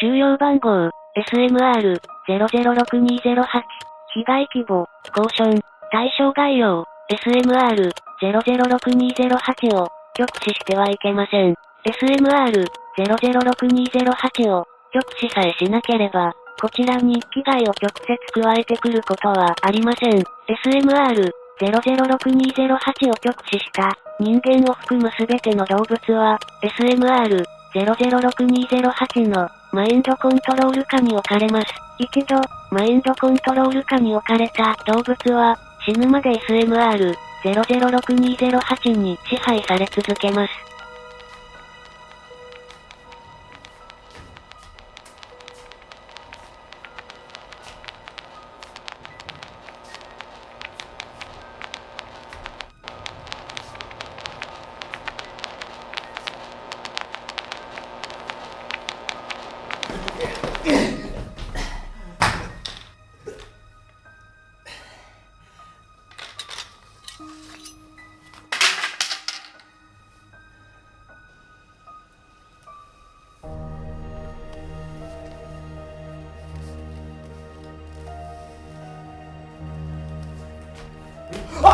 収容番号、SMR-006208。被害規模、交渉、対象概要、SMR-006208 を、局視してはいけません。SMR-006208 を、局視さえしなければ、こちらに危害を直接加えてくることはありません。SMR-006208 を局視した人間を含むすべての動物は、SMR-006208 のマインドコントロール下に置かれます。一度、マインドコントロール下に置かれた動物は、死ぬまで SMR-006208 に支配され続けます。あ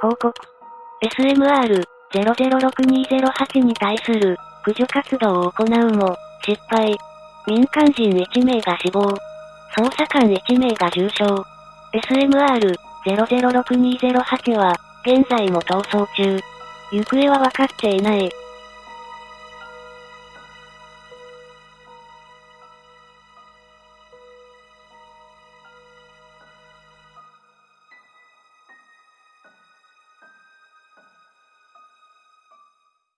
報告。SMR-006208 に対する駆除活動を行うも、失敗。民間人1名が死亡。捜査官1名が重傷。SMR-006208 は、現在も逃走中。行方はわかっていない。